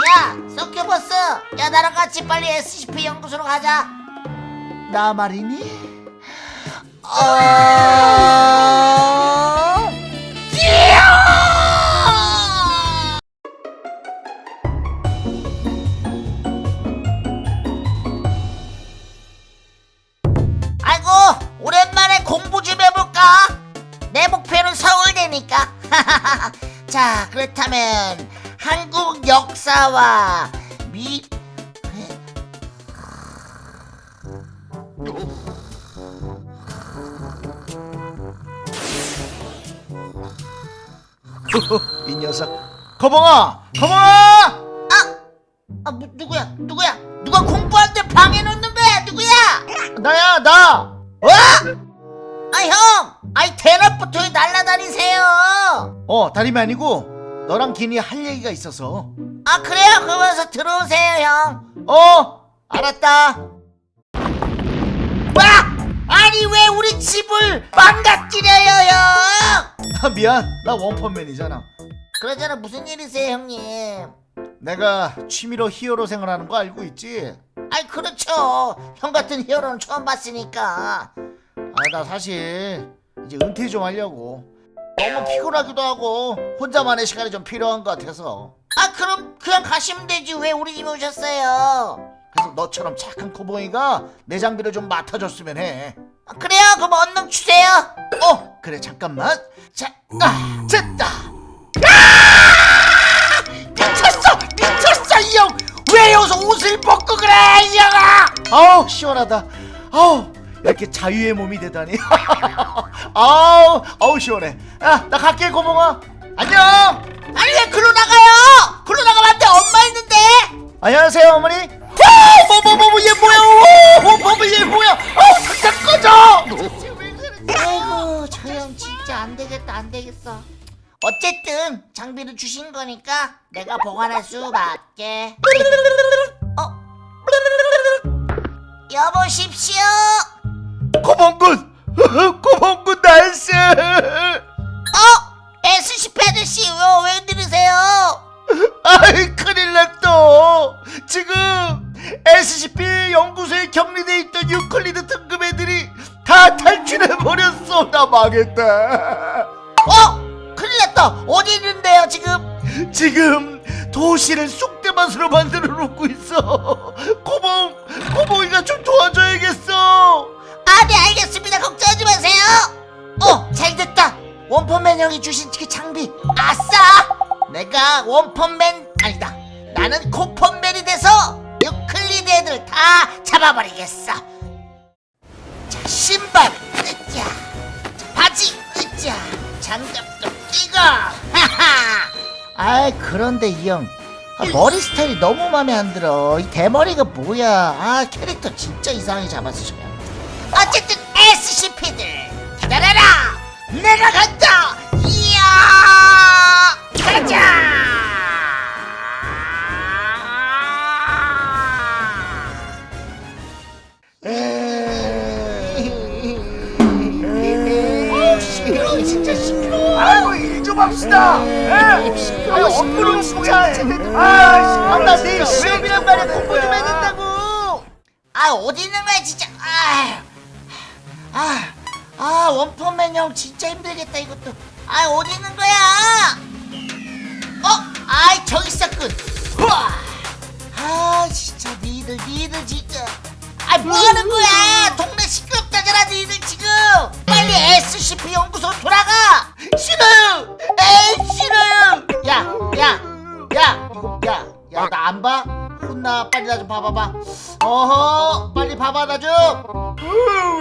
야 서큐버스. 야 나랑 같이 빨리 SCP 연구소로 가자. 나 말이니? 아... 아이고 오랜만에 공부 좀 해볼까? 내 목표는 서울대니까. 자 그렇다면 한국 역사와 미... 이 녀석. 거봉아! 거봉아! 아 뭐, 누구야? 누구야? 누가 공부할 때 방해 놓는 거야? 누구야? 나야 나! 와! 아 형! 아이 대낮부터 왜 날라다니세요! 어, 다름이 아니고 너랑 기니 할 얘기가 있어서. 아 그래요? 그러면서 들어오세요 형. 어? 알았다. 와! 아니 왜 우리 집을 망가뜨려요 형? 아, 미안. 나 원펀맨이잖아. 그러잖아. 무슨 일이세요 형님? 내가 취미로 히어로 생활하는 거 알고 있지? 아이 그렇죠. 형 같은 히어로는 처음 봤으니까. 아 나 사실 이제 은퇴 좀 하려고 너무 피곤하기도 하고 혼자만의 시간이 좀 필요한 것 같아서 아 그럼 그냥 가시면 되지 왜 우리 집에 오셨어요 그래서 너처럼 착한 코보이가 내 장비를 좀 맡아줬으면 해 아, 그래요 그럼 얼른 주세요 어, 그래 잠깐만. 자, 아, 됐다. 아! 미쳤어, 미쳤어 이 형. 왜 여기서 옷을 벗고 그래 이 형아? 아우 시원하다. 아우 이렇게 자유의 몸이 되다니. 아우, 아우 시원해. 야, 나 갈게 고봉아. 안녕. 아니 왜 글로 나가요 글로 나가면 안돼 엄마 있는데 안녕하세요 어머니. 뭐뭐뭐뭐 얘 뭐야? 오, 뭐뭐얘 뭐야? 아우 당장 꺼져. 아이고 저 형 진짜 안 되겠다 안 되겠어 어쨌든 장비를 주신 거니까 내가 보관할 수밖에 어? 여보십시오 고봉군, 고봉군 날씨. 어? SCP 아저씨 왜, 왜 들으세요? 아이 큰일 났어 지금 SCP 연구소에 격리돼 있던 유클리드 등급 애들이 다 탈출해버렸어 나 망했다 어? 큰일 났다 어디 있는데요 지금? 지금 도시를 쑥대밭으로 만들어 놓고 있어 고봉 고봉이가 좀 도와줘야겠어 아 네 알겠습니다. 걱정하지 마세요. 어 잘됐다. 원펀맨 형이 주신 그 장비. 아싸! 내가 원펀맨 아니다. 나는 코펀맨이 돼서 유클리드 애들 다 잡아버리겠어. 자 신발 으쌰. 자, 바지 으쌰. 장갑도 끼고. 하하. 아이 그런데 이형 아, 머리 스타일이 너무 마음에 안 들어. 이 대머리가 뭐야? 아 캐릭터 진짜 이상하게 잡았어 내가 간다! 이야! 가자! 어우, 시끄러워 진짜 시끄러워. 아이고 일 좀 합시다. 에? 시끄러워, 진짜. 아나 내일 진짜. 시험이란 왜 말에 공부 좀? 해야? 된다고. 아 어디 있는 거야 진짜. 아, 아, 아 원펀맨 형 진짜 힘들겠다 이것도. 아 어디 있는 거야? 어? 아이 저기 있었군. 아 진짜 니들 니들 진짜 아 뭐하는 거야? 동네 시끄럽다잖아 니들 지금. 빨리 SCP 혼나 빨리 나 좀 봐봐봐. 어허 빨리 봐봐 나좀.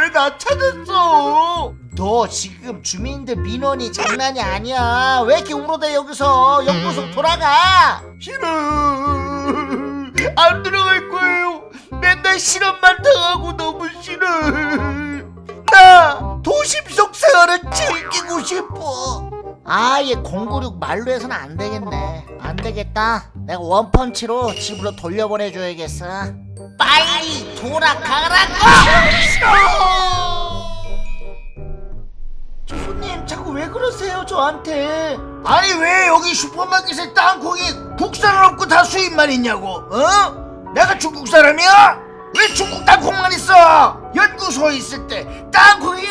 왜 나 찾았어? 너 지금 주민들 민원이 장난이 아니야. 왜 이렇게 울어대 여기서? 연구소 돌아가. 싫어. 안 들어갈 거예요. 맨날 실험만 당하고 너무 싫어. 나 도심 속 생활을 즐기고 싶어. 아얘 096 말로 해서는 안 되겠네. 안 되겠다 내가 원펀치로 집으로 돌려보내줘야겠어 빨리 돌아가라고 저 손님 자꾸 왜 그러세요 저한테 아니 왜 여기 슈퍼마켓에 땅콩이 국산은 없고 다 수입만 있냐고 어? 내가 중국 사람이야? 왜 중국 땅콩만 있어? 연구소에 있을 때 땅콩이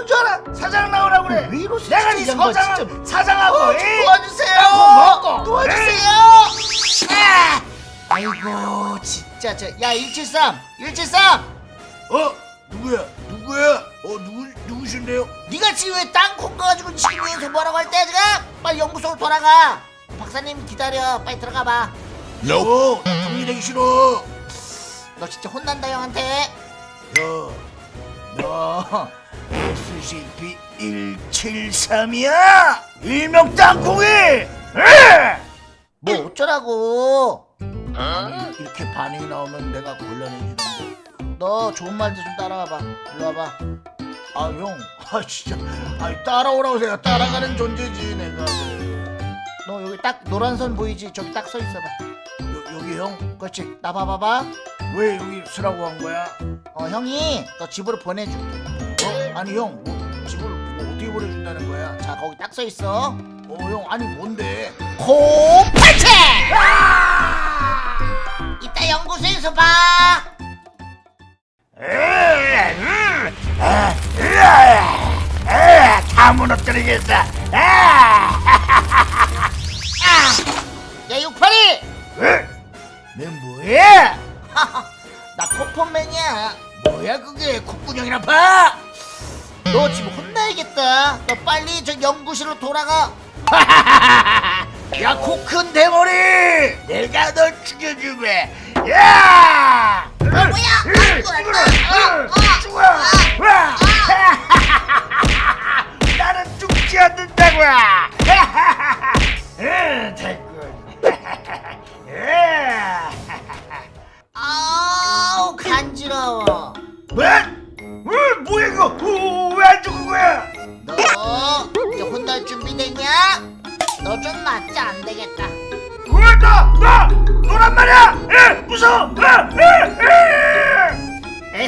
싶은 줄 알아? 사장 나오라고 그래 왜 이러세요 내가 네이 서장 사장하고 어? 도와주세요. 먹고 도와주세요. 아! 아이고 진짜 저야 173 173 어? 누구야? 누구야? 어 누구 누구신데요? 네가 지금 왜 땅콩 가지고 지금 여기서 뭐라고 할 때야 지금 빨리 연구소로 돌아가 박사님 기다려 빨리 들어가 봐너 어, 정리되기 싫어. 진짜 혼난다 형한테 야, 너 SCP 173이야? 일명 땅콩이! 에! 뭐 어쩌라고 아니, 이렇게 반응이 나오면 내가 곤란해지는데. 너 좋은 말들 좀 따라와봐 일로 와봐 아, 형, 아 진짜, 아 따라오라고 내가 따라가는 존재지 내가. 너 여기 딱 노란 선 보이지 저기 딱 서 있어봐 여, 여기 형, 그렇지 나 봐봐봐 왜 여기 쓰라고 한 거야? 어 형이 너 집으로 보내줄게 어, 아니 형, 뭐, 집을 뭐 어떻게 보내준다는 거야? 자 거기 딱서 있어 어, 형, 아니 뭔데? 코파체 이따 연구소에서 봐 다 무너뜨리겠어. 야 육팔이 너 뭐야? 나 코펀맨이야 뭐야 그게 콧구녕이나 봐? 너 지금 혼나야겠다 너 빨리 저 연구실로 돌아가 야 코 큰 대머리! 내가 널 죽여주게. 야! 어, 뭐야 아이고, 어, 어, 죽어! 와! 나는 죽지 않는다고! 응, 됐군.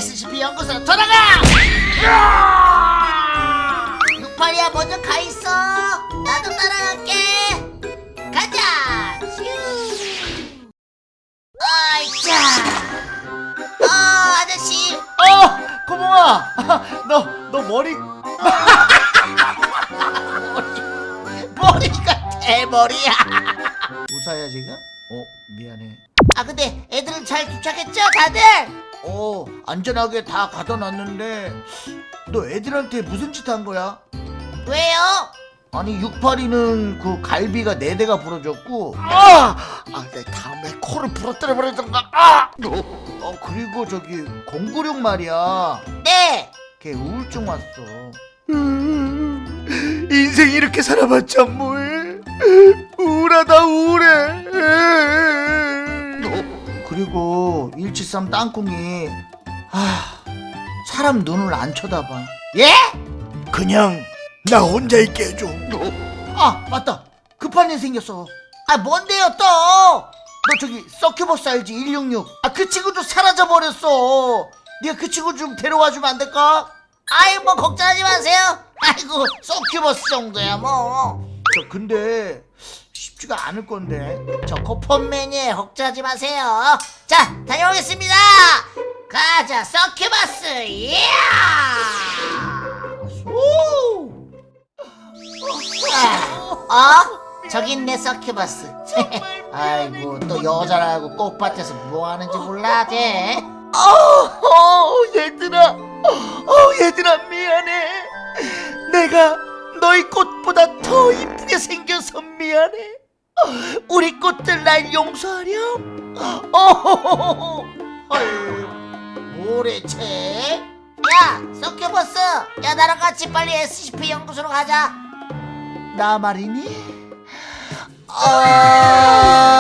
SCP 연구소로 돌아가! 육팔이야 먼저 가 있어. 나도 따라갈게. 가자! 슈! 아이차! 아 아저씨! 어! 고봉아! 너, 너 머리 머리가 대머리야. 우사야 지금? 어 미안해. 아 근데 애들은 잘 도착했죠 다들 어 안전하게 다 가둬 놨는데 너 애들한테 무슨 짓 한 거야? 왜요? 아니 682는 그 갈비가 네 대가 부러졌고 아! 아, 내 다음에 코를 부러뜨려 버리던가 아! 어 그리고 저기 096 말이야 네 걔 우울증 왔어 인생 이렇게 살아봤자 뭐해 우울하다 우울해 그리고 173 땅콩이 아 사람 눈을 안 쳐다봐. 예? 그냥 나 혼자 있게 해줘. 아 맞다. 급한 일 생겼어. 아 뭔데요 또? 너 저기 서큐버스 알지? 166 아 그 친구도 사라져 버렸어. 네가 그 친구 좀 데려와 주면 안 될까? 아이 뭐 걱정하지 마세요. 아이고 소큐버스 정도야 뭐. 저 근데 쉽지가 않을 건데. 저 코펀맨이에요 걱정하지 마세요. 자 다녀오겠습니다. 가자 서큐버스. 오! 어? 저기 있네 서큐버스. 아이고 또 여자라고 꽃밭에서 뭐 하는지 몰라 쟤? 어, 어 얘들아. 어 얘들아 미안해. 내가 너희 꽃보다 더 이쁘게 생겨서 미안해 우리 꽃들 날 용서하렴? 뭐래채 야 서큐버스 야 나랑 같이 빨리 SCP 연구소로 가자. 나 말이니? 아...